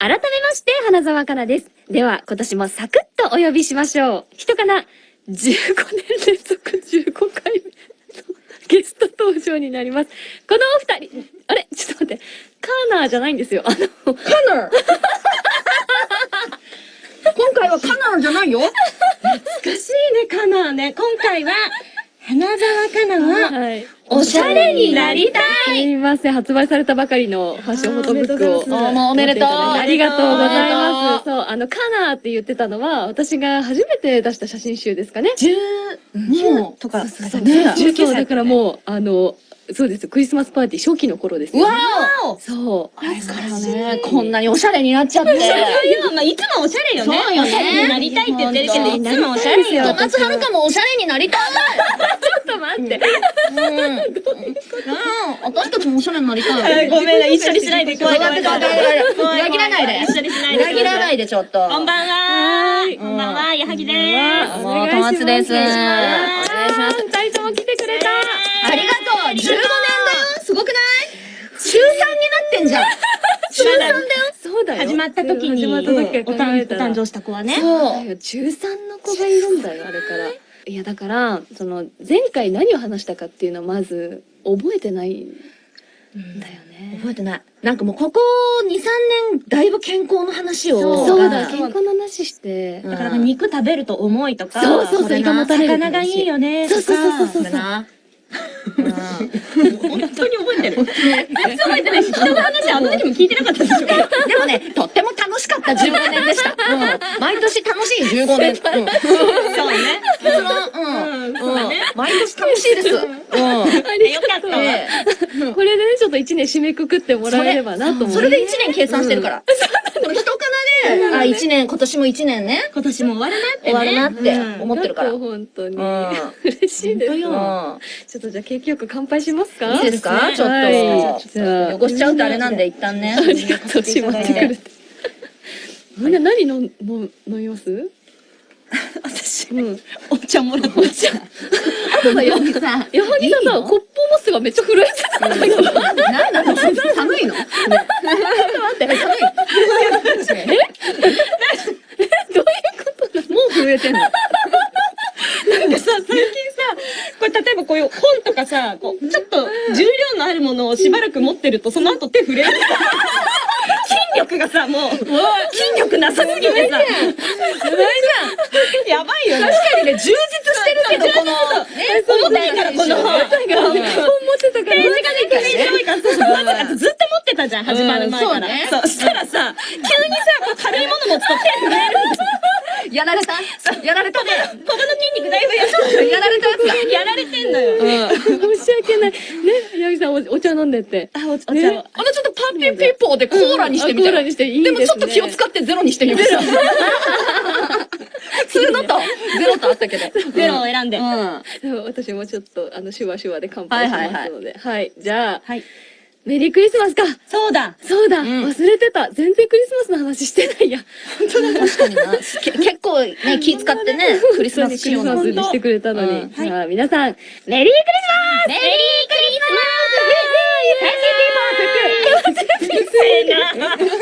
改めまして、花沢香菜です。では、今年もサクッとお呼びしましょう。人かな、15年連続15回目の ゲスト登場になります。このお二人、あれ？ちょっと待って、カーナーじゃないんですよ。あの、カナー？今回はカナーじゃないよ難しいね、カナーね。今回は、花沢香菜は、はい。おしゃれになりたすいません、発売されたばかりのファッションフォトブックを。おめでとうありがとうございます。とそう、あの、カナーって言ってたのは、私が初めて出した写真集ですかね。19とか、そうそうねそう19歳だからもう、あの、そうです、クリスマスパーティー初期の頃ですよ、わね。おそう。あれからね、こんなにおしゃれになっちゃって。そうよ、まあ、いつもおしゃれよね。そうよねおしゃれになりたいって言ってるけど、いつもおしゃれよ。小松遥香もおしゃれになりたい。と待って。うん。うん。私たちもおしゃれになりたい。ごめんな、一緒にしないで。怖い怖い怖い。裏切らないで。一緒にしないで。裏切らないで、ちょっと。こんばんは。こんばんは、矢作でーす。もう、小松です。お願いします。二人とも来てくれた。ありがとう !15 年だよすごくない？中3になってんじゃん 中3だよそうだよ。始まった時に、お誕生した子はね。そう。中3の子がいるんだよ、あれから。いや、だから、その、前回何を話したかっていうのをまず、覚えてないんだよね。覚えてない。なんかもうここ2、3年、だいぶ健康の話を。そうだ、健健康の話して。うんだから肉食べると重いとか、そうそうそう胃がもたれるって話魚がいいよね。そうそうそうそうだな。本当に覚えてる。全然覚えてないし、人の話あの時も聞いてなかったでしょ。でもね、とっても楽しかった15年でした。うん。毎年楽しい15年。うん。そうね。結論、うん。うんそうだね毎年楽しいです。うん。よかったこれでね、ちょっと一年締めくくってもらえればなと思う。それで1年計算してるから。この人かなで、あ、1年、今年も1年ね。今年も終わるなってね。終わるなって思ってるから。本当に。うん嬉しいです。よちょっとじゃあ景気よく乾杯しますか？いいですか？ちょっはいと。じゃあ、汚しちゃうとあれなんで、一旦ね。ありがとう、しまってくれて。みんな何飲ん飲飲みます？私、うん。お茶もらおう。お茶。あとのようにさ、矢作さんさ、コップを持つがめっちゃ震えてたんだけど。なんなの寒いの？ちょっと待って、寒い。どういうこと？なのもう震えてんの？なんかさ、最近さ、これ例えばこういう本とかさ、こう、ちょっと重量のあるものをしばらく持ってると、その後手震える。筋力がさ、もう、筋力なさすぎてさ。やばいじゃん。やばいよね。確かにね、充実してるけど、この、ね、重たいから、この本。本持ってたから。ページがね、ずっと持ってたじゃん、始まる前から。うんそうしたらさ、急にさ、軽いもの持つと手震える。やられた？やられた？ね。ここの筋肉だいぶやられたや。やられてんのよ。申し訳ない。ね、矢作さんおお茶飲んでって。あ、お茶ねを。あのちょっとパーピーピーポーでコーラにしてみたら。あコーラにしていいでですね。もちょっと気を使ってゼロにしてみました。普通のとゼロとあったけど。ゼロを選んで。うん。そう私もちょっと、あの、シュワシュワで乾杯しはいはいはいますので。はい。じゃあ、はい。メリークリスマスかそうだ。そうだ、ん忘れてた全然クリスマスの話してないや。確かにな。け結構ね、気使ってね、クリスマスクリス仕様にしてくれたのに。うんじゃあ、皆さん、メリークリスマスメリークリスマスせーな。